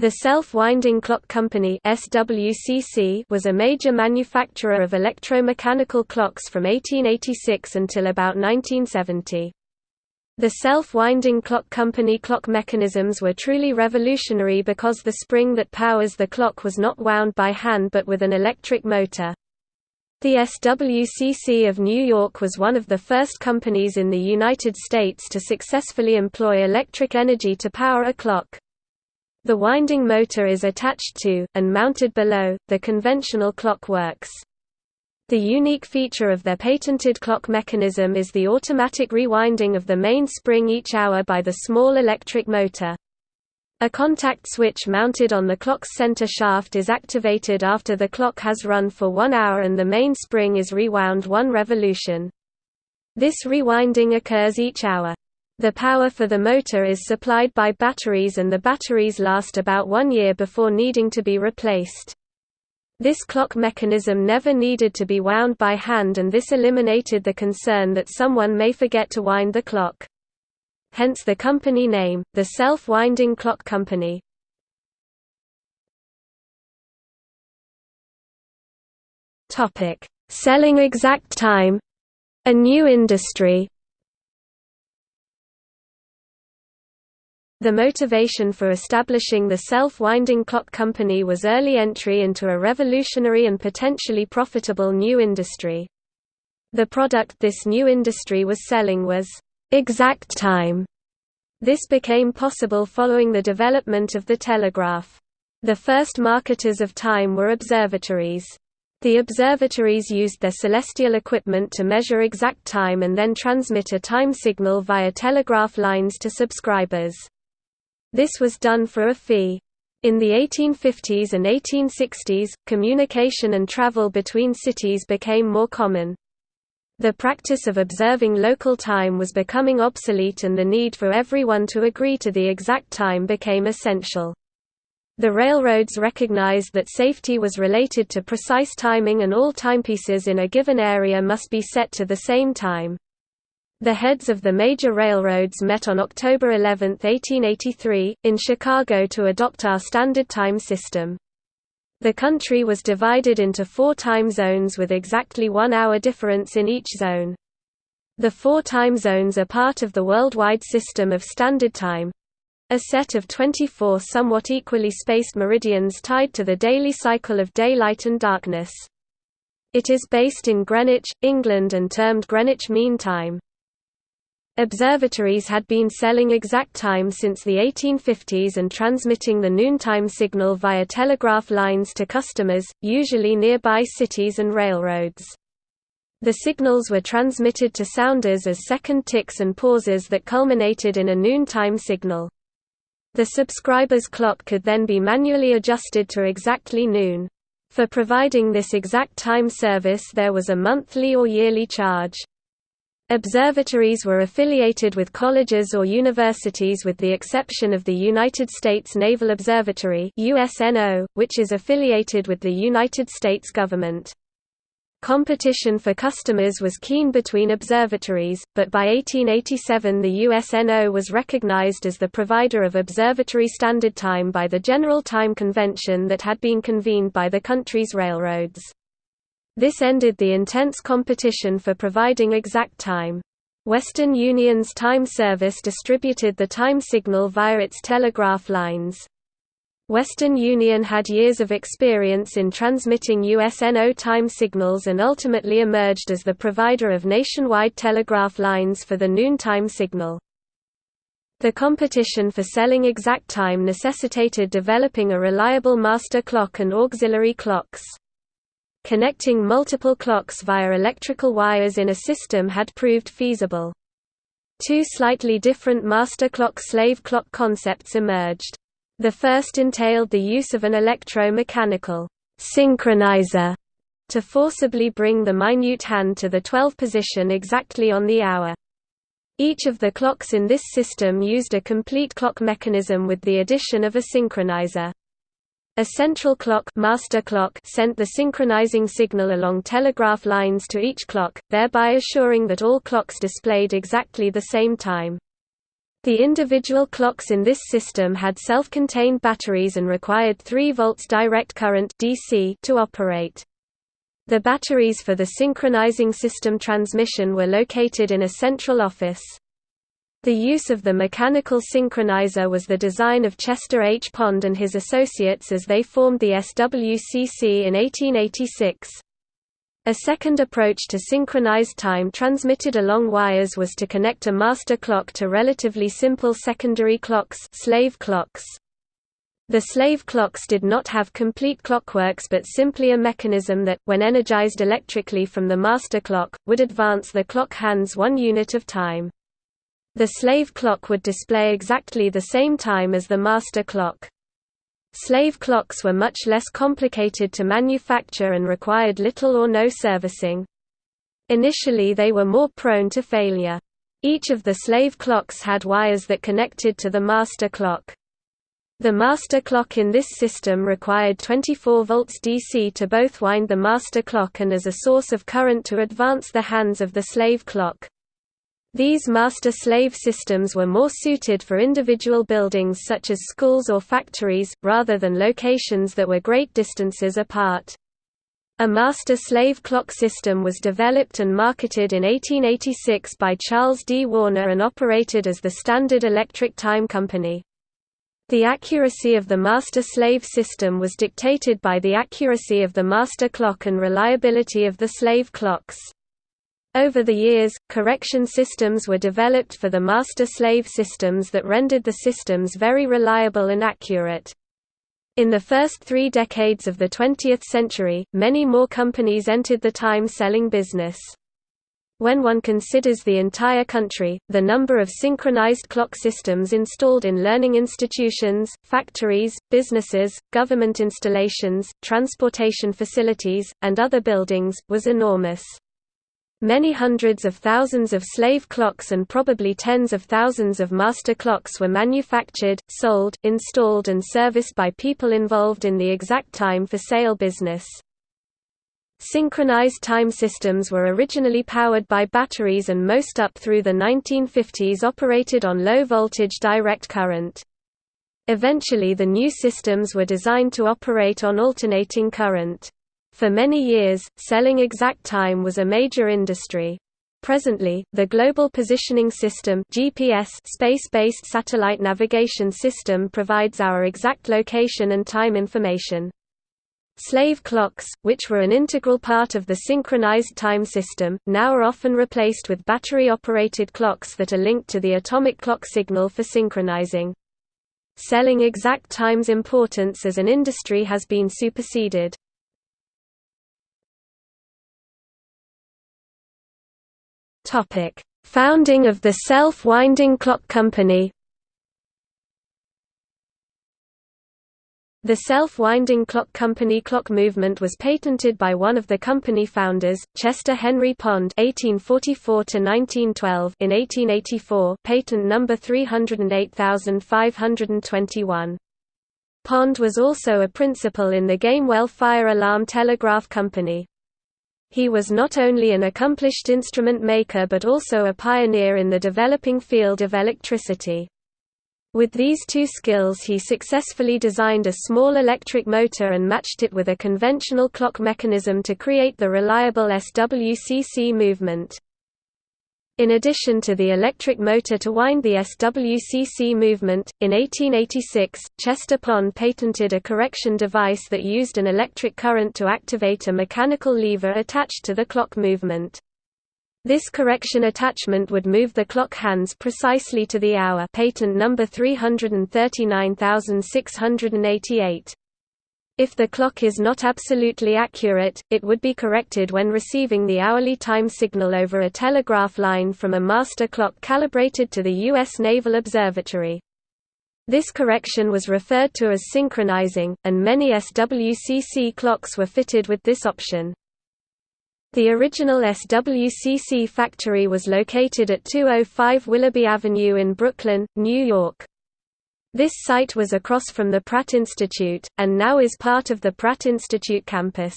The Self-Winding Clock Company SWCC was a major manufacturer of electromechanical clocks from 1886 until about 1970. The self-winding clock company clock mechanisms were truly revolutionary because the spring that powers the clock was not wound by hand but with an electric motor. The SWCC of New York was one of the first companies in the United States to successfully employ electric energy to power a clock. The winding motor is attached to, and mounted below, the conventional clock works. The unique feature of their patented clock mechanism is the automatic rewinding of the main spring each hour by the small electric motor. A contact switch mounted on the clock's center shaft is activated after the clock has run for one hour and the main spring is rewound one revolution. This rewinding occurs each hour. The power for the motor is supplied by batteries and the batteries last about one year before needing to be replaced. This clock mechanism never needed to be wound by hand and this eliminated the concern that someone may forget to wind the clock. Hence the company name, the Self-Winding Clock Company. Selling exact time a new industry The motivation for establishing the self-winding clock company was early entry into a revolutionary and potentially profitable new industry. The product this new industry was selling was exact time. This became possible following the development of the telegraph. The first marketers of time were observatories. The observatories used their celestial equipment to measure exact time and then transmit a time signal via telegraph lines to subscribers. This was done for a fee. In the 1850s and 1860s, communication and travel between cities became more common. The practice of observing local time was becoming obsolete and the need for everyone to agree to the exact time became essential. The railroads recognized that safety was related to precise timing and all timepieces in a given area must be set to the same time. The heads of the major railroads met on October 11, 1883, in Chicago to adopt our standard time system. The country was divided into four time zones with exactly one hour difference in each zone. The four time zones are part of the worldwide system of standard time—a set of 24 somewhat equally spaced meridians tied to the daily cycle of daylight and darkness. It is based in Greenwich, England and termed Greenwich Mean Time. Observatories had been selling exact time since the 1850s and transmitting the noontime signal via telegraph lines to customers, usually nearby cities and railroads. The signals were transmitted to sounders as second ticks and pauses that culminated in a noontime signal. The subscriber's clock could then be manually adjusted to exactly noon. For providing this exact time service there was a monthly or yearly charge. Observatories were affiliated with colleges or universities with the exception of the United States Naval Observatory USNO, which is affiliated with the United States government. Competition for customers was keen between observatories, but by 1887 the USNO was recognized as the provider of observatory standard time by the General Time Convention that had been convened by the country's railroads. This ended the intense competition for providing exact time. Western Union's time service distributed the time signal via its telegraph lines. Western Union had years of experience in transmitting USNO time signals and ultimately emerged as the provider of nationwide telegraph lines for the noontime signal. The competition for selling exact time necessitated developing a reliable master clock and auxiliary clocks. Connecting multiple clocks via electrical wires in a system had proved feasible. Two slightly different master clock-slave clock concepts emerged. The first entailed the use of an electro-mechanical synchronizer to forcibly bring the minute hand to the 12 position exactly on the hour. Each of the clocks in this system used a complete clock mechanism with the addition of a synchronizer. A central clock, master clock sent the synchronizing signal along telegraph lines to each clock, thereby assuring that all clocks displayed exactly the same time. The individual clocks in this system had self-contained batteries and required 3 volts direct current DC to operate. The batteries for the synchronizing system transmission were located in a central office. The use of the mechanical synchronizer was the design of Chester H. Pond and his associates as they formed the SWCC in 1886. A second approach to synchronized time transmitted along wires was to connect a master clock to relatively simple secondary clocks, slave clocks. The slave clocks did not have complete clockworks but simply a mechanism that, when energized electrically from the master clock, would advance the clock hands one unit of time. The slave clock would display exactly the same time as the master clock. Slave clocks were much less complicated to manufacture and required little or no servicing. Initially they were more prone to failure. Each of the slave clocks had wires that connected to the master clock. The master clock in this system required 24 volts DC to both wind the master clock and as a source of current to advance the hands of the slave clock. These master-slave systems were more suited for individual buildings such as schools or factories, rather than locations that were great distances apart. A master-slave clock system was developed and marketed in 1886 by Charles D. Warner and operated as the Standard Electric Time Company. The accuracy of the master-slave system was dictated by the accuracy of the master clock and reliability of the slave clocks. Over the years, correction systems were developed for the master-slave systems that rendered the systems very reliable and accurate. In the first three decades of the 20th century, many more companies entered the time-selling business. When one considers the entire country, the number of synchronized clock systems installed in learning institutions, factories, businesses, government installations, transportation facilities, and other buildings, was enormous. Many hundreds of thousands of slave clocks and probably tens of thousands of master clocks were manufactured, sold, installed and serviced by people involved in the exact time for sale business. Synchronized time systems were originally powered by batteries and most up through the 1950s operated on low-voltage direct current. Eventually the new systems were designed to operate on alternating current. For many years, selling exact time was a major industry. Presently, the Global Positioning System GPS space-based satellite navigation system provides our exact location and time information. Slave clocks, which were an integral part of the synchronized time system, now are often replaced with battery-operated clocks that are linked to the atomic clock signal for synchronizing. Selling exact time's importance as an industry has been superseded. Topic: Founding of the Self-Winding Clock Company. The self-winding clock company clock movement was patented by one of the company founders, Chester Henry Pond (1844–1912) in 1884, patent number 308521. Pond was also a principal in the Gamewell Fire Alarm Telegraph Company. He was not only an accomplished instrument maker but also a pioneer in the developing field of electricity. With these two skills he successfully designed a small electric motor and matched it with a conventional clock mechanism to create the reliable SWCC movement. In addition to the electric motor to wind the SWCC movement, in 1886, Chester Pond patented a correction device that used an electric current to activate a mechanical lever attached to the clock movement. This correction attachment would move the clock hands precisely to the hour patent number 339688. If the clock is not absolutely accurate, it would be corrected when receiving the hourly time signal over a telegraph line from a master clock calibrated to the U.S. Naval Observatory. This correction was referred to as synchronizing, and many SWCC clocks were fitted with this option. The original SWCC factory was located at 205 Willoughby Avenue in Brooklyn, New York. This site was across from the Pratt Institute, and now is part of the Pratt Institute campus.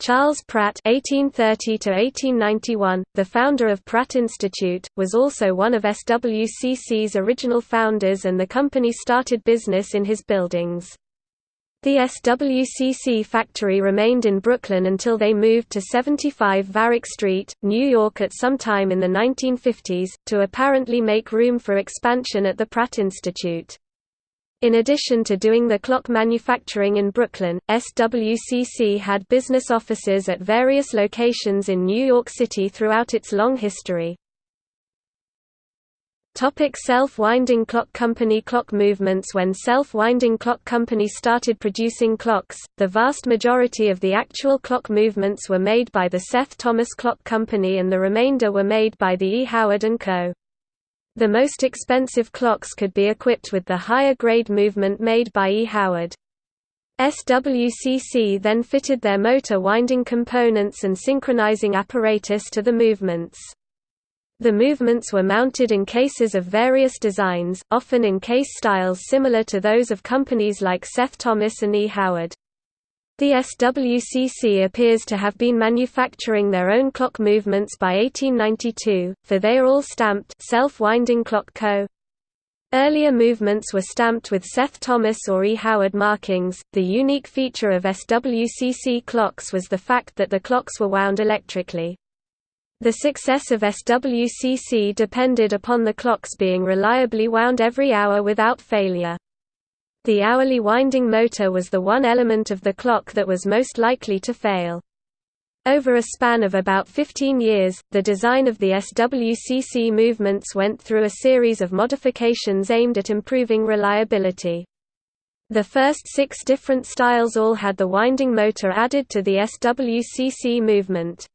Charles Pratt (1830–1891), the founder of Pratt Institute, was also one of SWCC's original founders, and the company started business in his buildings. The SWCC factory remained in Brooklyn until they moved to 75 Varick Street, New York at some time in the 1950s, to apparently make room for expansion at the Pratt Institute. In addition to doing the clock manufacturing in Brooklyn, SWCC had business offices at various locations in New York City throughout its long history. Topic self-winding clock company Clock movements When self-winding clock company started producing clocks, the vast majority of the actual clock movements were made by the Seth Thomas Clock Company and the remainder were made by the E. Howard & Co. The most expensive clocks could be equipped with the higher grade movement made by E. Howard. SWCC then fitted their motor winding components and synchronizing apparatus to the movements. The movements were mounted in cases of various designs, often in case styles similar to those of companies like Seth Thomas and E. Howard. The SWCC appears to have been manufacturing their own clock movements by 1892, for they are all stamped Self-Winding Clock Co. Earlier movements were stamped with Seth Thomas or E. Howard markings. The unique feature of SWCC clocks was the fact that the clocks were wound electrically. The success of SWCC depended upon the clocks being reliably wound every hour without failure. The hourly winding motor was the one element of the clock that was most likely to fail. Over a span of about 15 years, the design of the SWCC movements went through a series of modifications aimed at improving reliability. The first six different styles all had the winding motor added to the SWCC movement.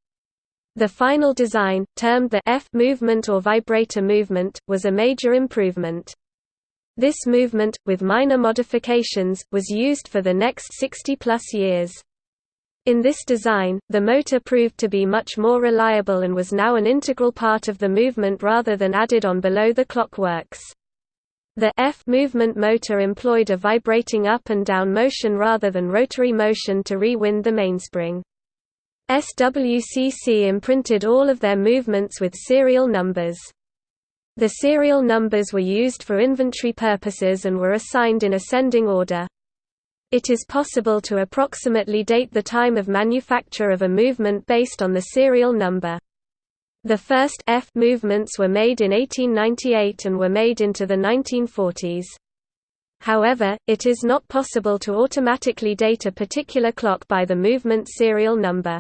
The final design, termed the F movement or vibrator movement, was a major improvement. This movement, with minor modifications, was used for the next 60-plus years. In this design, the motor proved to be much more reliable and was now an integral part of the movement rather than added on below the clockworks. The F movement motor employed a vibrating up and down motion rather than rotary motion to rewind the mainspring. SWCC imprinted all of their movements with serial numbers. The serial numbers were used for inventory purposes and were assigned in ascending order. It is possible to approximately date the time of manufacture of a movement based on the serial number. The first F movements were made in 1898 and were made into the 1940s. However, it is not possible to automatically date a particular clock by the movement serial number.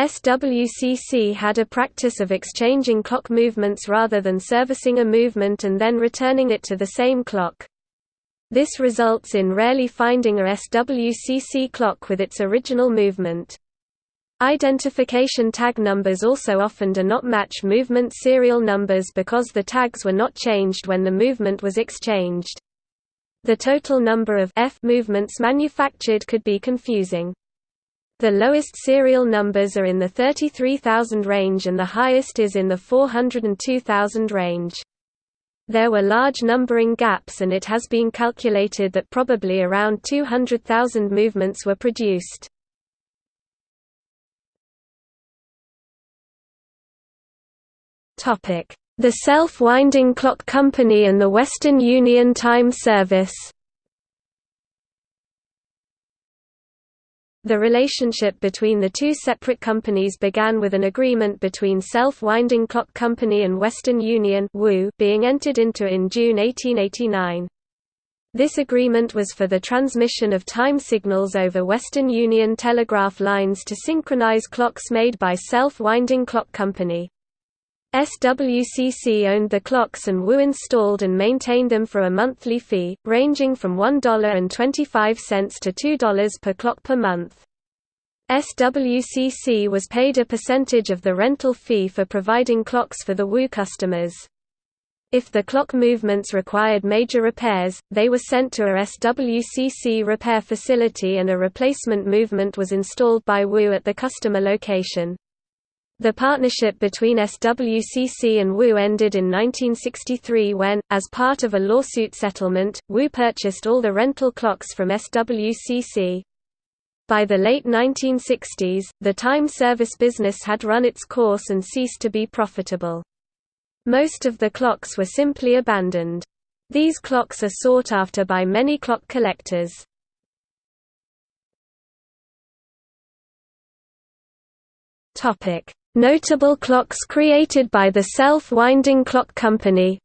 SWCC had a practice of exchanging clock movements rather than servicing a movement and then returning it to the same clock. This results in rarely finding a SWCC clock with its original movement. Identification tag numbers also often do not match movement serial numbers because the tags were not changed when the movement was exchanged. The total number of F movements manufactured could be confusing. The lowest serial numbers are in the 33,000 range and the highest is in the 402,000 range. There were large numbering gaps and it has been calculated that probably around 200,000 movements were produced. The Self-Winding Clock Company and the Western Union Time Service The relationship between the two separate companies began with an agreement between Self-Winding Clock Company and Western Union being entered into in June 1889. This agreement was for the transmission of time signals over Western Union telegraph lines to synchronize clocks made by Self-Winding Clock Company. SWCC owned the clocks and WU installed and maintained them for a monthly fee, ranging from $1.25 to $2 per clock per month. SWCC was paid a percentage of the rental fee for providing clocks for the WU customers. If the clock movements required major repairs, they were sent to a SWCC repair facility and a replacement movement was installed by WU at the customer location. The partnership between SWCC and WU ended in 1963 when, as part of a lawsuit settlement, WU purchased all the rental clocks from SWCC. By the late 1960s, the time service business had run its course and ceased to be profitable. Most of the clocks were simply abandoned. These clocks are sought after by many clock collectors. Notable clocks created by the self-winding clock company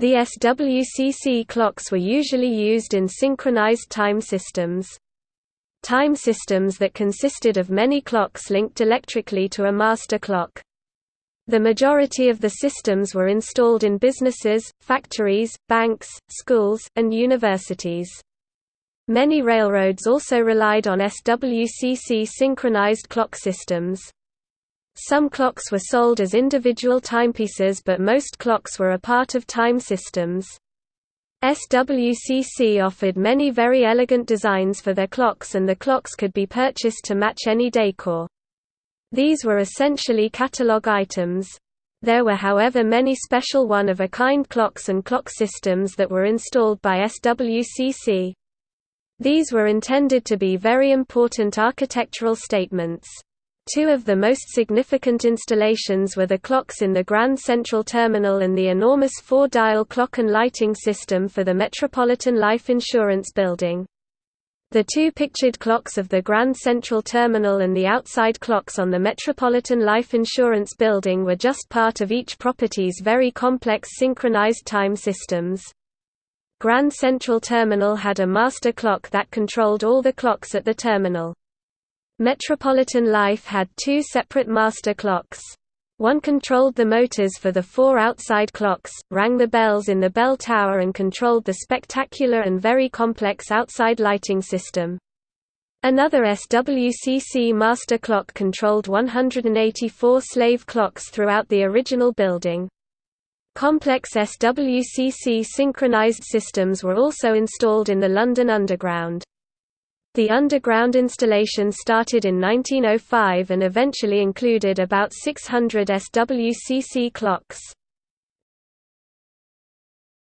The SWCC clocks were usually used in synchronized time systems. Time systems that consisted of many clocks linked electrically to a master clock. The majority of the systems were installed in businesses, factories, banks, schools, and universities. Many railroads also relied on SWCC synchronized clock systems. Some clocks were sold as individual timepieces but most clocks were a part of time systems. SWCC offered many very elegant designs for their clocks and the clocks could be purchased to match any decor. These were essentially catalog items. There were however many special one-of-a-kind clocks and clock systems that were installed by SWCC. These were intended to be very important architectural statements. Two of the most significant installations were the clocks in the Grand Central Terminal and the enormous four-dial clock and lighting system for the Metropolitan Life Insurance Building. The two pictured clocks of the Grand Central Terminal and the outside clocks on the Metropolitan Life Insurance Building were just part of each property's very complex synchronized time systems. Grand Central Terminal had a master clock that controlled all the clocks at the terminal. Metropolitan Life had two separate master clocks. One controlled the motors for the four outside clocks, rang the bells in the bell tower and controlled the spectacular and very complex outside lighting system. Another SWCC master clock controlled 184 slave clocks throughout the original building. Complex SWCC synchronized systems were also installed in the London Underground. The underground installation started in 1905 and eventually included about 600 SWCC clocks.